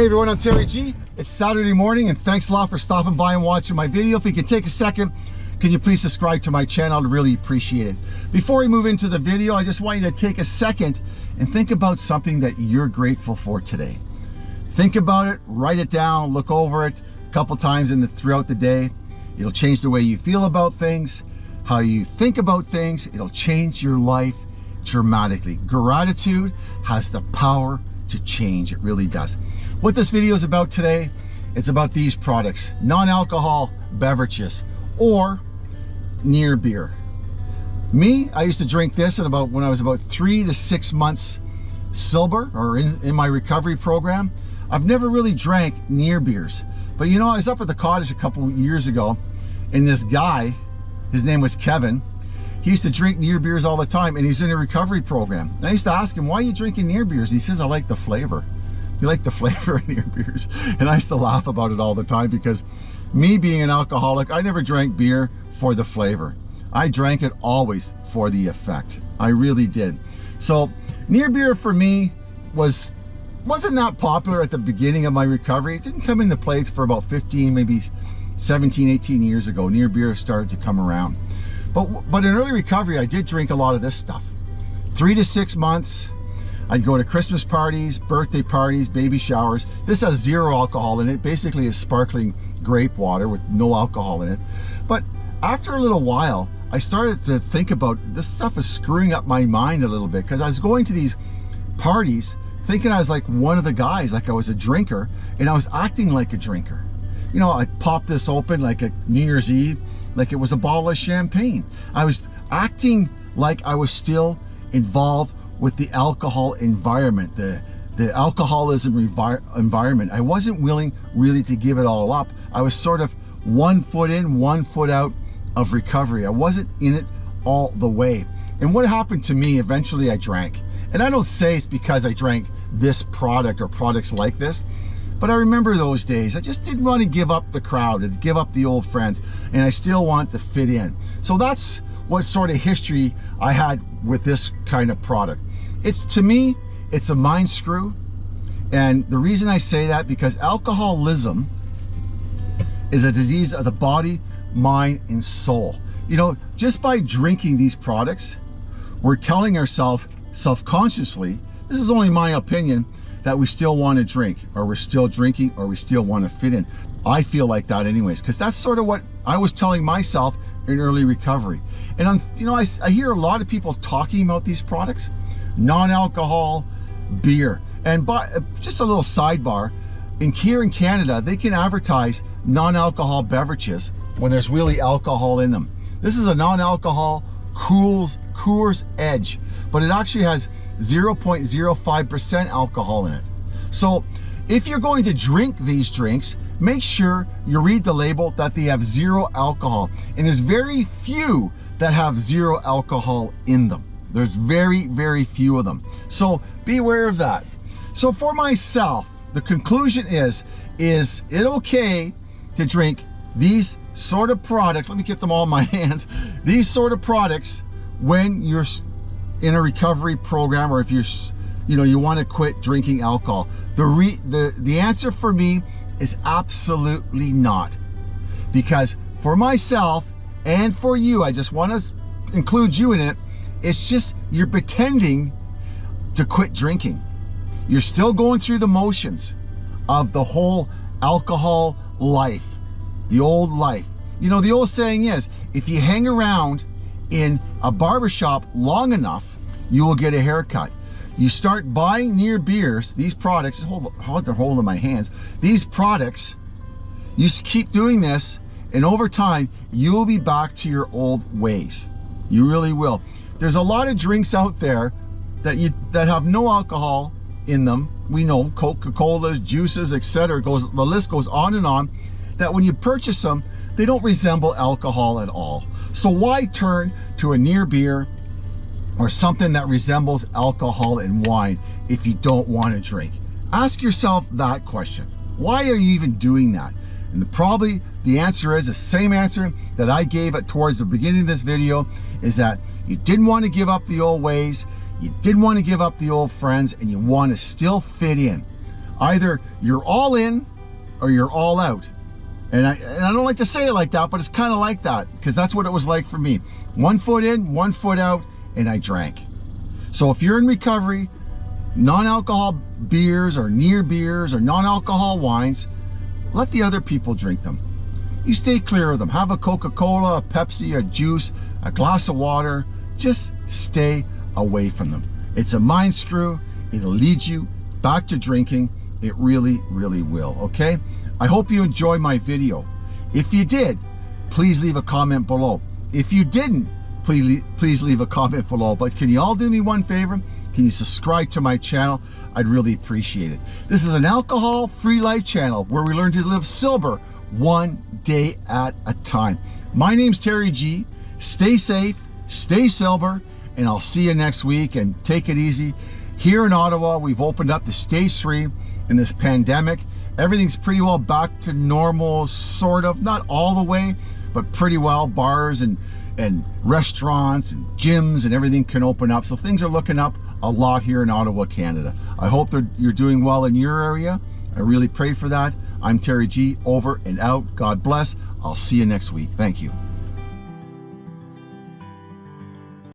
Hey everyone, I'm Terry G. It's Saturday morning and thanks a lot for stopping by and watching my video. If you can take a second, can you please subscribe to my channel? I'd really appreciate it. Before we move into the video, I just want you to take a second and think about something that you're grateful for today. Think about it, write it down, look over it a couple times in the, throughout the day. It'll change the way you feel about things, how you think about things. It'll change your life dramatically. Gratitude has the power to change. It really does. What this video is about today, it's about these products, non-alcohol beverages or near beer. Me, I used to drink this at about when I was about three to six months sober or in, in my recovery program. I've never really drank near beers. But you know, I was up at the cottage a couple years ago and this guy, his name was Kevin, he used to drink near beers all the time and he's in a recovery program. And I used to ask him, why are you drinking near beers? And he says, I like the flavor. You like the flavor of near beers. And I used to laugh about it all the time because me being an alcoholic, I never drank beer for the flavor. I drank it always for the effect. I really did. So near beer for me was wasn't that popular at the beginning of my recovery. It didn't come into play for about 15, maybe 17, 18 years ago. Near beer started to come around. But, but in early recovery, I did drink a lot of this stuff. Three to six months, I'd go to Christmas parties, birthday parties, baby showers. This has zero alcohol in it. Basically is sparkling grape water with no alcohol in it. But after a little while, I started to think about this stuff is screwing up my mind a little bit because I was going to these parties thinking I was like one of the guys, like I was a drinker, and I was acting like a drinker. You know, I popped this open like a New Year's Eve, like it was a bottle of champagne. I was acting like I was still involved with the alcohol environment, the, the alcoholism environment. I wasn't willing really to give it all up. I was sort of one foot in, one foot out of recovery. I wasn't in it all the way. And what happened to me, eventually I drank. And I don't say it's because I drank this product or products like this, but I remember those days. I just didn't want to give up the crowd and give up the old friends, and I still want to fit in. So that's what sort of history I had with this kind of product. It's to me, it's a mind screw. And the reason I say that because alcoholism is a disease of the body, mind, and soul. You know, just by drinking these products, we're telling ourselves self-consciously, this is only my opinion, that we still want to drink or we're still drinking or we still want to fit in. I feel like that anyways, because that's sort of what I was telling myself in early recovery. And I'm, you know, I, I hear a lot of people talking about these products, non-alcohol beer. And by, uh, just a little sidebar, in here in Canada, they can advertise non-alcohol beverages when there's really alcohol in them. This is a non-alcohol Coors, Coors Edge, but it actually has 0.05% alcohol in it. So if you're going to drink these drinks, make sure you read the label that they have zero alcohol. And there's very few that have zero alcohol in them. There's very, very few of them. So be aware of that. So for myself, the conclusion is, is it okay to drink these sort of products, let me get them all in my hands, these sort of products when you're in a recovery program or if you're, you know, you want to quit drinking alcohol. The, re, the, the answer for me is absolutely not. Because for myself and for you, I just want to include you in it, it's just you're pretending to quit drinking. You're still going through the motions of the whole alcohol life, the old life. You know, the old saying is, if you hang around in a barbershop long enough, you will get a haircut. You start buying near beers, these products, hold, hold the hold in my hands, these products, you keep doing this, and over time, you'll be back to your old ways. You really will. There's a lot of drinks out there that you that have no alcohol in them. We know Coca-Colas, juices, etc. Goes the list goes on and on. That when you purchase them, they don't resemble alcohol at all. So why turn to a near beer or something that resembles alcohol and wine if you don't want to drink? Ask yourself that question. Why are you even doing that? And the, probably the answer is the same answer that I gave it towards the beginning of this video is that you didn't want to give up the old ways, you didn't want to give up the old friends, and you want to still fit in. Either you're all in or you're all out. And I, and I don't like to say it like that, but it's kind of like that because that's what it was like for me. One foot in, one foot out, and I drank. So if you're in recovery, non-alcohol beers or near beers or non-alcohol wines, let the other people drink them. You stay clear of them. Have a Coca-Cola, a Pepsi, a juice, a glass of water. Just stay away from them. It's a mind screw. It'll lead you back to drinking. It really, really will, okay? I hope you enjoyed my video. If you did, please leave a comment below. If you didn't, please, please leave a comment below. But can you all do me one favor? Can you subscribe to my channel? I'd really appreciate it. This is an alcohol-free life channel where we learn to live sober one day at a time. My name's Terry G. Stay safe, stay sober, and I'll see you next week and take it easy. Here in Ottawa, we've opened up the stage three in this pandemic. Everything's pretty well back to normal, sort of, not all the way, but pretty well. Bars and, and restaurants and gyms and everything can open up. So things are looking up a lot here in Ottawa, Canada. I hope that you're doing well in your area. I really pray for that. I'm Terry G, over and out. God bless. I'll see you next week. Thank you.